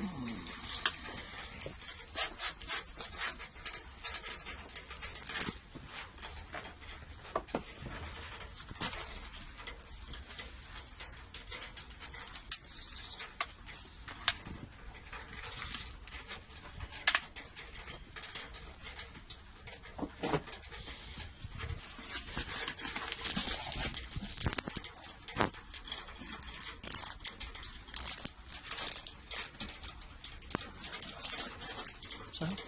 Hum. Huh?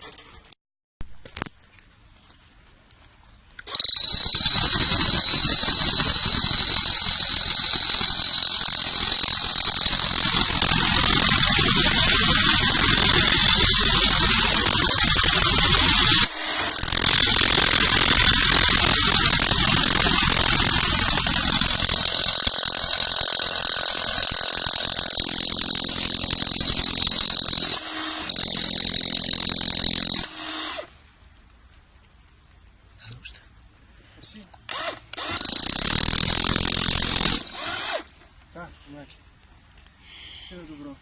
Значить, все добро.